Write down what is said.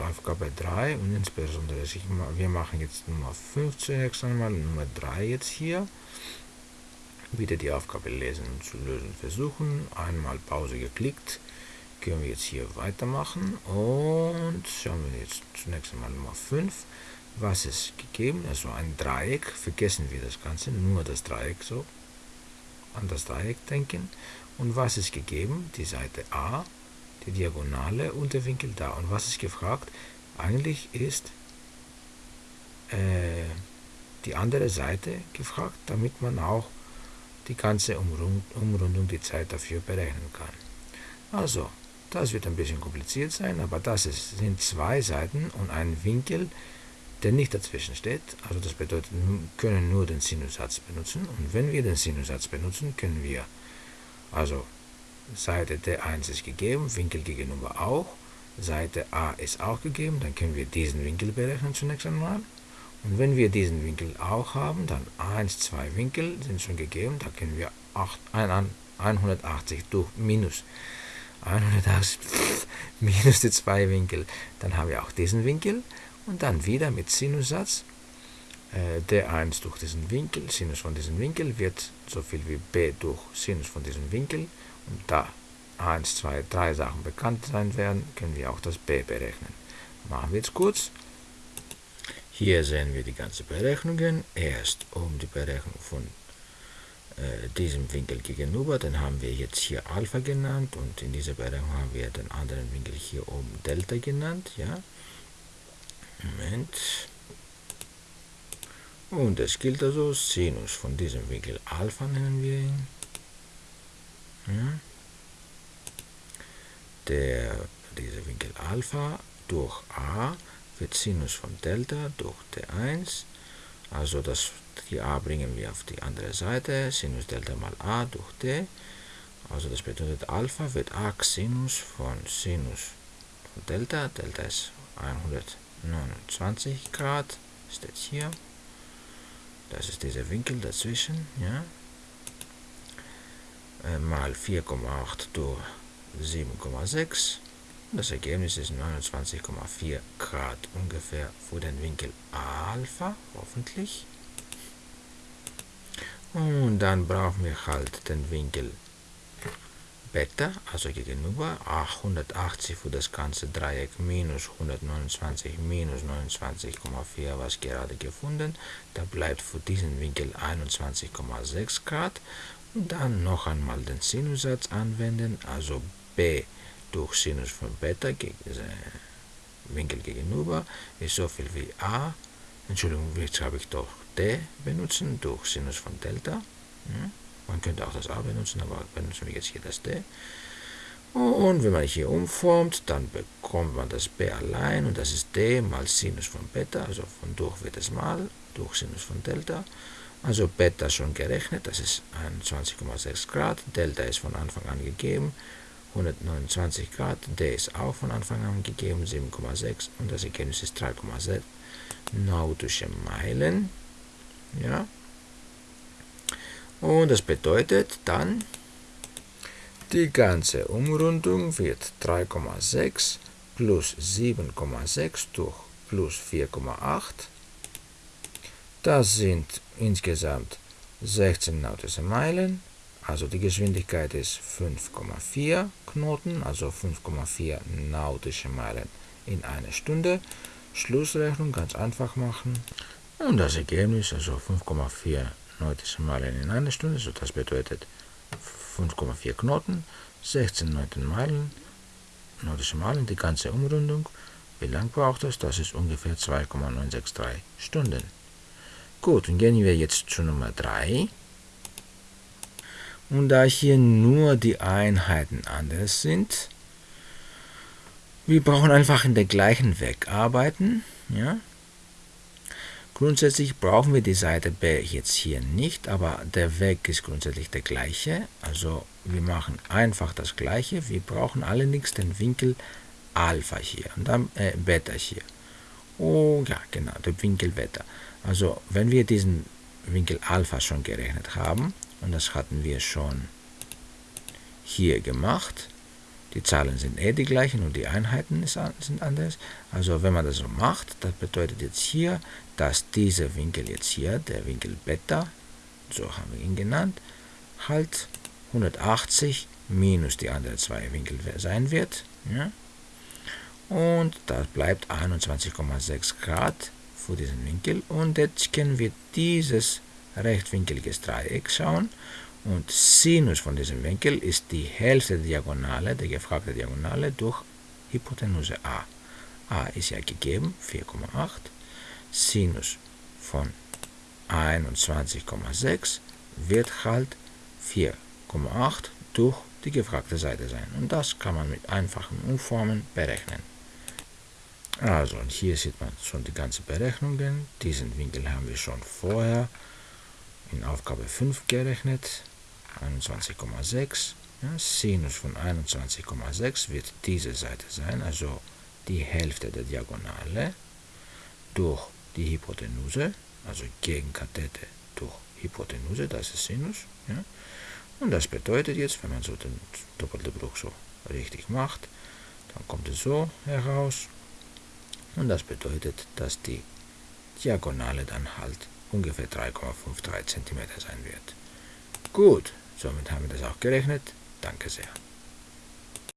Aufgabe 3 und insbesondere wir machen jetzt Nummer 5 zunächst einmal, Nummer 3 jetzt hier. Wieder die Aufgabe lesen und zu lösen versuchen. Einmal Pause geklickt. Können wir jetzt hier weitermachen und schauen wir jetzt zunächst einmal Nummer 5. Was ist gegeben? Also ein Dreieck. Vergessen wir das Ganze, nur das Dreieck so. An das Dreieck denken. Und was ist gegeben? Die Seite A, die Diagonale und der Winkel da. Und was ist gefragt? Eigentlich ist äh, die andere Seite gefragt, damit man auch die ganze Umrundung, die Zeit dafür berechnen kann. Also, das wird ein bisschen kompliziert sein, aber das ist, sind zwei Seiten und ein Winkel, der nicht dazwischen steht. Also das bedeutet, wir können nur den Sinussatz benutzen. Und wenn wir den Sinussatz benutzen, können wir, also Seite D1 ist gegeben, Winkel gegenüber auch, Seite A ist auch gegeben, dann können wir diesen Winkel berechnen zunächst einmal. Und wenn wir diesen Winkel auch haben, dann 1, 2 Winkel sind schon gegeben, da können wir 8, 180 durch minus 180 minus die 2 Winkel, dann haben wir auch diesen Winkel. Und dann wieder mit Sinussatz äh, d1 durch diesen Winkel, Sinus von diesem Winkel wird so viel wie b durch Sinus von diesem Winkel da 1, 2, 3 Sachen bekannt sein werden, können wir auch das b berechnen. Machen wir jetzt kurz. Hier sehen wir die ganzen Berechnungen. Erst um die Berechnung von äh, diesem Winkel gegenüber, den haben wir jetzt hier Alpha genannt und in dieser Berechnung haben wir den anderen Winkel hier oben Delta genannt. Ja? Moment. Und es gilt also Sinus von diesem Winkel Alpha nennen wir ihn. Ja? Der, dieser Winkel Alpha durch A wird Sinus von Delta durch T1, also das, die a bringen wir auf die andere Seite, Sinus Delta mal a durch t, also das bedeutet Alpha wird Arc Sinus von Sinus von Delta, Delta ist 129 Grad, steht hier, das ist dieser Winkel dazwischen, ja, mal 4,8 durch 7,6 das Ergebnis ist 29,4 Grad ungefähr für den Winkel Alpha, hoffentlich. Und dann brauchen wir halt den Winkel Beta, also gegenüber 180 für das ganze Dreieck minus 129 minus 29,4, was gerade gefunden. Da bleibt für diesen Winkel 21,6 Grad. Dann noch einmal den Sinussatz anwenden, also b durch Sinus von Beta Winkel gegenüber ist so viel wie a, Entschuldigung, jetzt habe ich doch d benutzen durch Sinus von Delta. Hm? Man könnte auch das a benutzen, aber benutzen wir jetzt hier das d. Und wenn man hier umformt, dann bekommt man das b allein und das ist d mal Sinus von Beta, also von durch wird es mal, durch Sinus von Delta. Also Beta schon gerechnet, das ist 21,6 Grad, Delta ist von Anfang an gegeben, 129 Grad, der ist auch von Anfang an gegeben, 7,6 und das Ergebnis ist 3,6 nautische Meilen. Ja. Und das bedeutet dann, die ganze Umrundung wird 3,6 plus 7,6 durch plus 4,8. Das sind insgesamt 16 nautische Meilen also die Geschwindigkeit ist 5,4 Knoten, also 5,4 nautische Meilen in einer Stunde. Schlussrechnung ganz einfach machen. Und das Ergebnis, also 5,4 nautische Meilen in einer Stunde, so das bedeutet 5,4 Knoten, 16 Meilen, nautische Meilen, die ganze Umrundung. Wie lang braucht das? Das ist ungefähr 2,963 Stunden. Gut, und gehen wir jetzt zu Nummer 3. Und da hier nur die Einheiten anders sind, wir brauchen einfach in der gleichen Weg arbeiten. Ja? Grundsätzlich brauchen wir die Seite B jetzt hier nicht, aber der Weg ist grundsätzlich der gleiche. Also wir machen einfach das gleiche. Wir brauchen allerdings den Winkel Alpha hier und dann äh, Beta hier. Oh ja, genau, der Winkel Beta. Also wenn wir diesen Winkel Alpha schon gerechnet haben, und das hatten wir schon hier gemacht. Die Zahlen sind eh die gleichen und die Einheiten sind anders. Also wenn man das so macht, das bedeutet jetzt hier, dass dieser Winkel jetzt hier, der Winkel Beta, so haben wir ihn genannt, halt 180 minus die anderen zwei Winkel sein wird. Ja? Und da bleibt 21,6 Grad für diesen Winkel. Und jetzt können wir dieses rechtwinkeliges Dreieck schauen. Und Sinus von diesem Winkel ist die der Diagonale, der gefragten Diagonale, durch Hypotenuse a. a ist ja gegeben, 4,8. Sinus von 21,6 wird halt 4,8 durch die gefragte Seite sein. Und das kann man mit einfachen Umformen berechnen. Also, und hier sieht man schon die ganzen Berechnungen. Diesen Winkel haben wir schon vorher in Aufgabe 5 gerechnet. 21,6. Ja, Sinus von 21,6 wird diese Seite sein, also die Hälfte der Diagonale durch die Hypotenuse, also Gegenkathete durch Hypotenuse, das ist Sinus. Ja. Und das bedeutet jetzt, wenn man so den doppelten Bruch so richtig macht, dann kommt es so heraus. Und das bedeutet, dass die Diagonale dann halt ungefähr 3,53 cm sein wird. Gut, somit haben wir das auch gerechnet. Danke sehr.